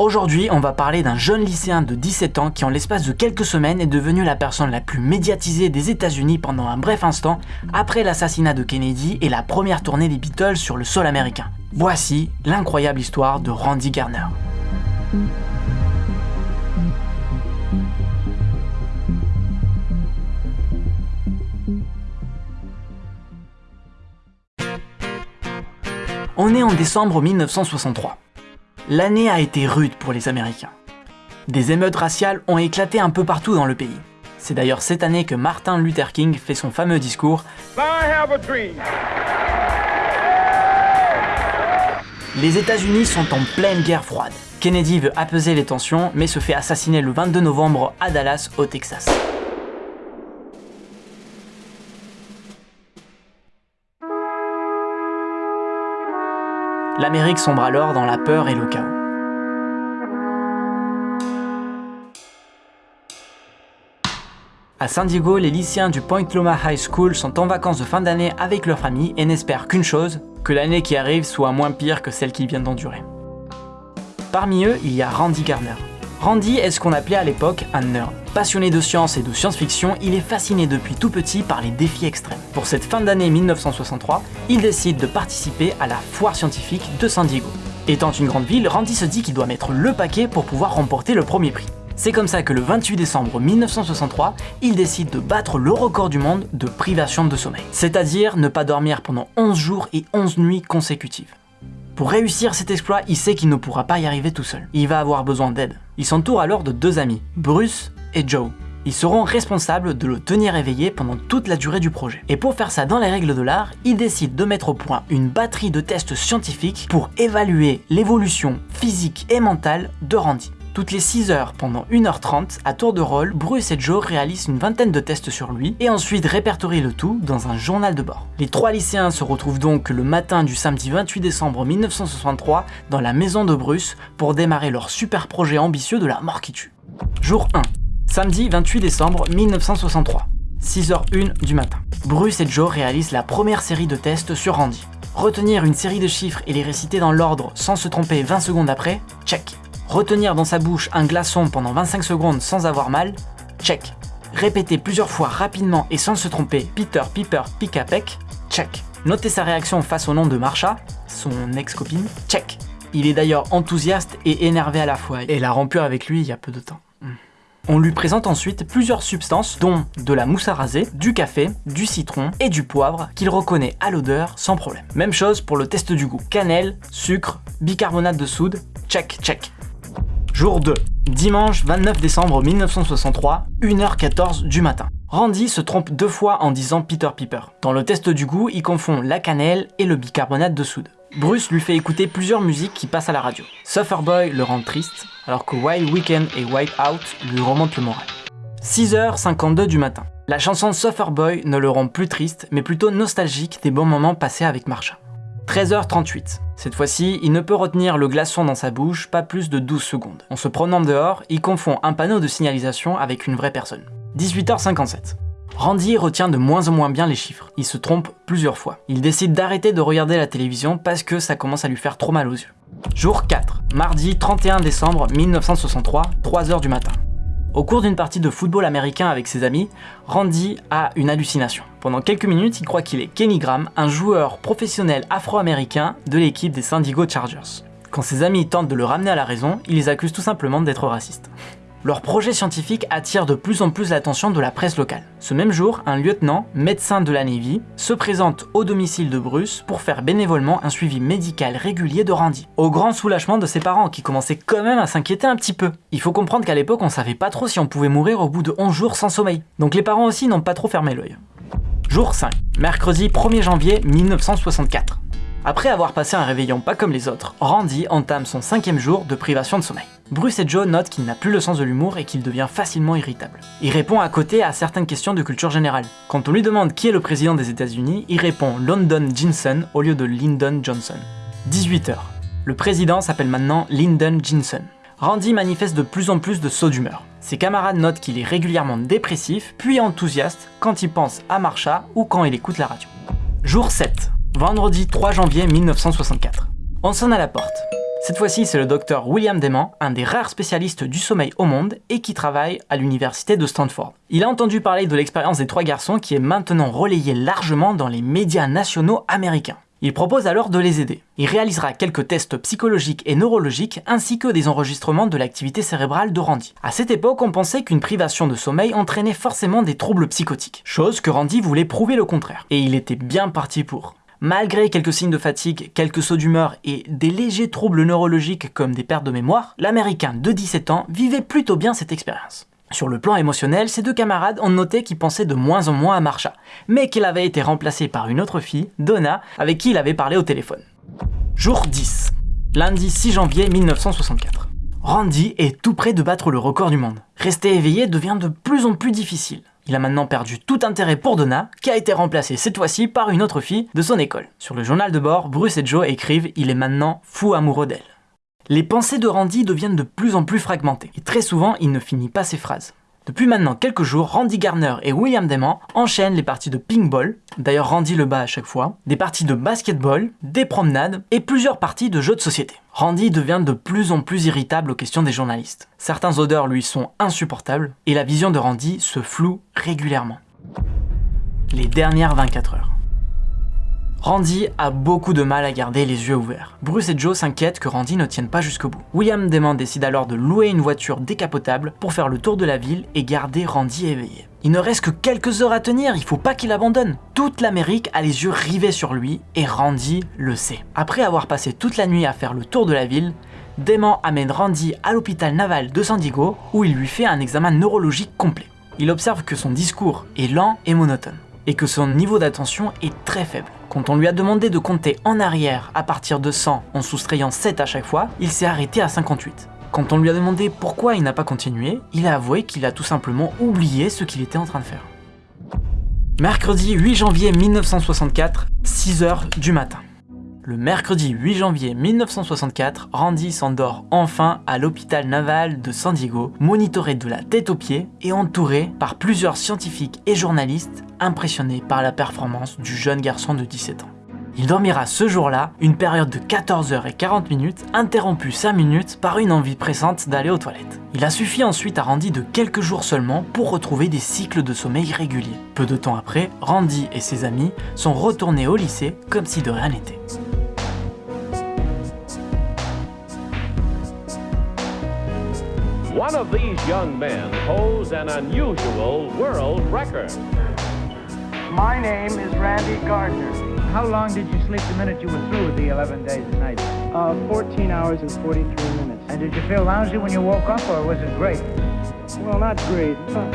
Aujourd'hui, on va parler d'un jeune lycéen de 17 ans qui en l'espace de quelques semaines est devenu la personne la plus médiatisée des états unis pendant un bref instant après l'assassinat de Kennedy et la première tournée des Beatles sur le sol américain. Voici l'incroyable histoire de Randy Garner. On est en décembre 1963. L'année a été rude pour les Américains. Des émeutes raciales ont éclaté un peu partout dans le pays. C'est d'ailleurs cette année que Martin Luther King fait son fameux discours Les États-Unis sont en pleine guerre froide. Kennedy veut apaiser les tensions, mais se fait assassiner le 22 novembre à Dallas, au Texas. l'Amérique sombre alors dans la peur et le chaos. À San Diego, les lycéens du Point Loma High School sont en vacances de fin d'année avec leur famille et n'espèrent qu'une chose, que l'année qui arrive soit moins pire que celle qui vient d'endurer. Parmi eux, il y a Randy Garner. Randy est ce qu'on appelait à l'époque un nerd. Passionné de science et de science-fiction, il est fasciné depuis tout petit par les défis extrêmes. Pour cette fin d'année 1963, il décide de participer à la foire scientifique de San Diego. Étant une grande ville, Randy se dit qu'il doit mettre le paquet pour pouvoir remporter le premier prix. C'est comme ça que le 28 décembre 1963, il décide de battre le record du monde de privation de sommeil. C'est-à-dire ne pas dormir pendant 11 jours et 11 nuits consécutives. Pour réussir cet exploit, il sait qu'il ne pourra pas y arriver tout seul. Il va avoir besoin d'aide. Il s'entoure alors de deux amis, Bruce et Joe. Ils seront responsables de le tenir éveillé pendant toute la durée du projet. Et pour faire ça dans les règles de l'art, il décide de mettre au point une batterie de tests scientifiques pour évaluer l'évolution physique et mentale de Randy. Toutes les 6 heures, pendant 1h30, à tour de rôle, Bruce et Joe réalisent une vingtaine de tests sur lui et ensuite répertorient le tout dans un journal de bord. Les trois lycéens se retrouvent donc le matin du samedi 28 décembre 1963 dans la maison de Bruce pour démarrer leur super projet ambitieux de la mort qui tue. Jour 1. Samedi 28 décembre 1963. 6h01 du matin. Bruce et Joe réalisent la première série de tests sur Randy. Retenir une série de chiffres et les réciter dans l'ordre sans se tromper 20 secondes après, check. Retenir dans sa bouche un glaçon pendant 25 secondes sans avoir mal, check. Répéter plusieurs fois rapidement et sans se tromper Peter Piper Picapec, check. Noter sa réaction face au nom de Marsha, son ex-copine, check. Il est d'ailleurs enthousiaste et énervé à la fois, et l'a rompu avec lui il y a peu de temps. Hmm. On lui présente ensuite plusieurs substances, dont de la mousse à raser, du café, du citron et du poivre, qu'il reconnaît à l'odeur sans problème. Même chose pour le test du goût. Cannelle, sucre, bicarbonate de soude, check, check. Jour 2. Dimanche 29 décembre 1963, 1h14 du matin. Randy se trompe deux fois en disant Peter Piper. Dans le test du goût, il confond la cannelle et le bicarbonate de soude. Bruce lui fait écouter plusieurs musiques qui passent à la radio. Sufferboy le rend triste, alors que Wild Weekend et Wipe Out lui remontent le moral. 6h52 du matin. La chanson Sufferboy ne le rend plus triste, mais plutôt nostalgique des bons moments passés avec Marsha. 13h38. Cette fois-ci, il ne peut retenir le glaçon dans sa bouche pas plus de 12 secondes. En se promenant dehors, il confond un panneau de signalisation avec une vraie personne. 18h57. Randy retient de moins en moins bien les chiffres. Il se trompe plusieurs fois. Il décide d'arrêter de regarder la télévision parce que ça commence à lui faire trop mal aux yeux. Jour 4. Mardi 31 décembre 1963, 3h du matin. Au cours d'une partie de football américain avec ses amis, Randy a une hallucination. Pendant quelques minutes, il croit qu'il est Kenny Graham, un joueur professionnel afro-américain de l'équipe des San Diego Chargers. Quand ses amis tentent de le ramener à la raison, il les accuse tout simplement d'être racistes. Leur projet scientifique attire de plus en plus l'attention de la presse locale. Ce même jour, un lieutenant, médecin de la Navy, se présente au domicile de Bruce pour faire bénévolement un suivi médical régulier de Randy. Au grand soulagement de ses parents qui commençaient quand même à s'inquiéter un petit peu. Il faut comprendre qu'à l'époque on savait pas trop si on pouvait mourir au bout de 11 jours sans sommeil. Donc les parents aussi n'ont pas trop fermé l'œil. Jour 5, mercredi 1er janvier 1964. Après avoir passé un réveillon pas comme les autres, Randy entame son cinquième jour de privation de sommeil. Bruce et Joe notent qu'il n'a plus le sens de l'humour et qu'il devient facilement irritable. Il répond à côté à certaines questions de culture générale. Quand on lui demande qui est le président des États-Unis, il répond London Johnson au lieu de Lyndon Johnson. 18h. Le président s'appelle maintenant Lyndon Johnson. Randy manifeste de plus en plus de sauts d'humeur. Ses camarades notent qu'il est régulièrement dépressif, puis enthousiaste quand il pense à Marsha ou quand il écoute la radio. Jour 7. Vendredi 3 janvier 1964. On sonne à la porte. Cette fois-ci, c'est le docteur William Deman, un des rares spécialistes du sommeil au monde et qui travaille à l'université de Stanford. Il a entendu parler de l'expérience des trois garçons qui est maintenant relayée largement dans les médias nationaux américains. Il propose alors de les aider. Il réalisera quelques tests psychologiques et neurologiques ainsi que des enregistrements de l'activité cérébrale de Randy. À cette époque, on pensait qu'une privation de sommeil entraînait forcément des troubles psychotiques, chose que Randy voulait prouver le contraire. Et il était bien parti pour. Malgré quelques signes de fatigue, quelques sauts d'humeur et des légers troubles neurologiques comme des pertes de mémoire, l'Américain de 17 ans vivait plutôt bien cette expérience. Sur le plan émotionnel, ses deux camarades ont noté qu'il pensait de moins en moins à Marsha, mais qu'il avait été remplacé par une autre fille, Donna, avec qui il avait parlé au téléphone. Jour 10. Lundi 6 janvier 1964. Randy est tout près de battre le record du monde. Rester éveillé devient de plus en plus difficile. Il a maintenant perdu tout intérêt pour Donna, qui a été remplacée cette fois-ci par une autre fille de son école. Sur le journal de bord, Bruce et Joe écrivent « Il est maintenant fou amoureux d'elle » les pensées de Randy deviennent de plus en plus fragmentées, et très souvent il ne finit pas ses phrases. Depuis maintenant quelques jours, Randy Garner et William Deman enchaînent les parties de ping-ball, d'ailleurs Randy le bat à chaque fois, des parties de basketball, des promenades et plusieurs parties de jeux de société. Randy devient de plus en plus irritable aux questions des journalistes. Certains odeurs lui sont insupportables et la vision de Randy se floue régulièrement. Les dernières 24 heures. Randy a beaucoup de mal à garder les yeux ouverts. Bruce et Joe s'inquiètent que Randy ne tienne pas jusqu'au bout. William Demon décide alors de louer une voiture décapotable pour faire le tour de la ville et garder Randy éveillé. Il ne reste que quelques heures à tenir, il faut pas qu'il abandonne. Toute l'Amérique a les yeux rivés sur lui et Randy le sait. Après avoir passé toute la nuit à faire le tour de la ville, Demon amène Randy à l'hôpital naval de San Diego où il lui fait un examen neurologique complet. Il observe que son discours est lent et monotone et que son niveau d'attention est très faible. Quand on lui a demandé de compter en arrière à partir de 100 en soustrayant 7 à chaque fois, il s'est arrêté à 58. Quand on lui a demandé pourquoi il n'a pas continué, il a avoué qu'il a tout simplement oublié ce qu'il était en train de faire. Mercredi 8 janvier 1964, 6h du matin. Le mercredi 8 janvier 1964, Randy s'endort enfin à l'hôpital naval de San Diego, monitoré de la tête aux pieds et entouré par plusieurs scientifiques et journalistes impressionnés par la performance du jeune garçon de 17 ans. Il dormira ce jour-là une période de 14 h 40 minutes, interrompue 5 minutes par une envie pressante d'aller aux toilettes. Il a suffi ensuite à Randy de quelques jours seulement pour retrouver des cycles de sommeil réguliers. Peu de temps après, Randy et ses amis sont retournés au lycée comme si de rien n'était. One of these young men holds an unusual world record. My name is Randy Gardner. How long did you sleep the minute you were through with the 11 days and nights? Uh, 14 hours and 43 minutes. And did you feel lousy when you woke up, or was it great? Well, not great, but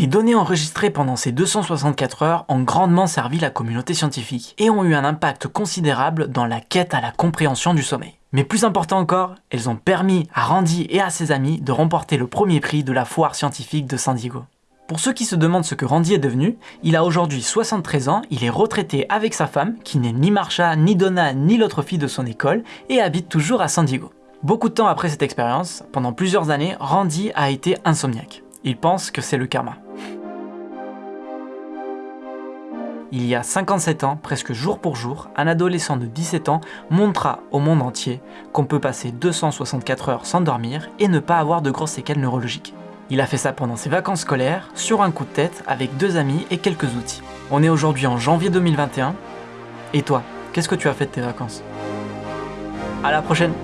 Les données enregistrées pendant ces 264 heures ont grandement servi la communauté scientifique et ont eu un impact considérable dans la quête à la compréhension du sommeil. Mais plus important encore, elles ont permis à Randy et à ses amis de remporter le premier prix de la foire scientifique de San Diego. Pour ceux qui se demandent ce que Randy est devenu, il a aujourd'hui 73 ans, il est retraité avec sa femme, qui n'est ni Marsha, ni Donna, ni l'autre fille de son école, et habite toujours à San Diego. Beaucoup de temps après cette expérience, pendant plusieurs années, Randy a été insomniaque. Il pense que c'est le karma. Il y a 57 ans, presque jour pour jour, un adolescent de 17 ans montra au monde entier qu'on peut passer 264 heures sans dormir et ne pas avoir de grosses séquelles neurologiques. Il a fait ça pendant ses vacances scolaires, sur un coup de tête, avec deux amis et quelques outils. On est aujourd'hui en janvier 2021. Et toi, qu'est-ce que tu as fait de tes vacances? À la prochaine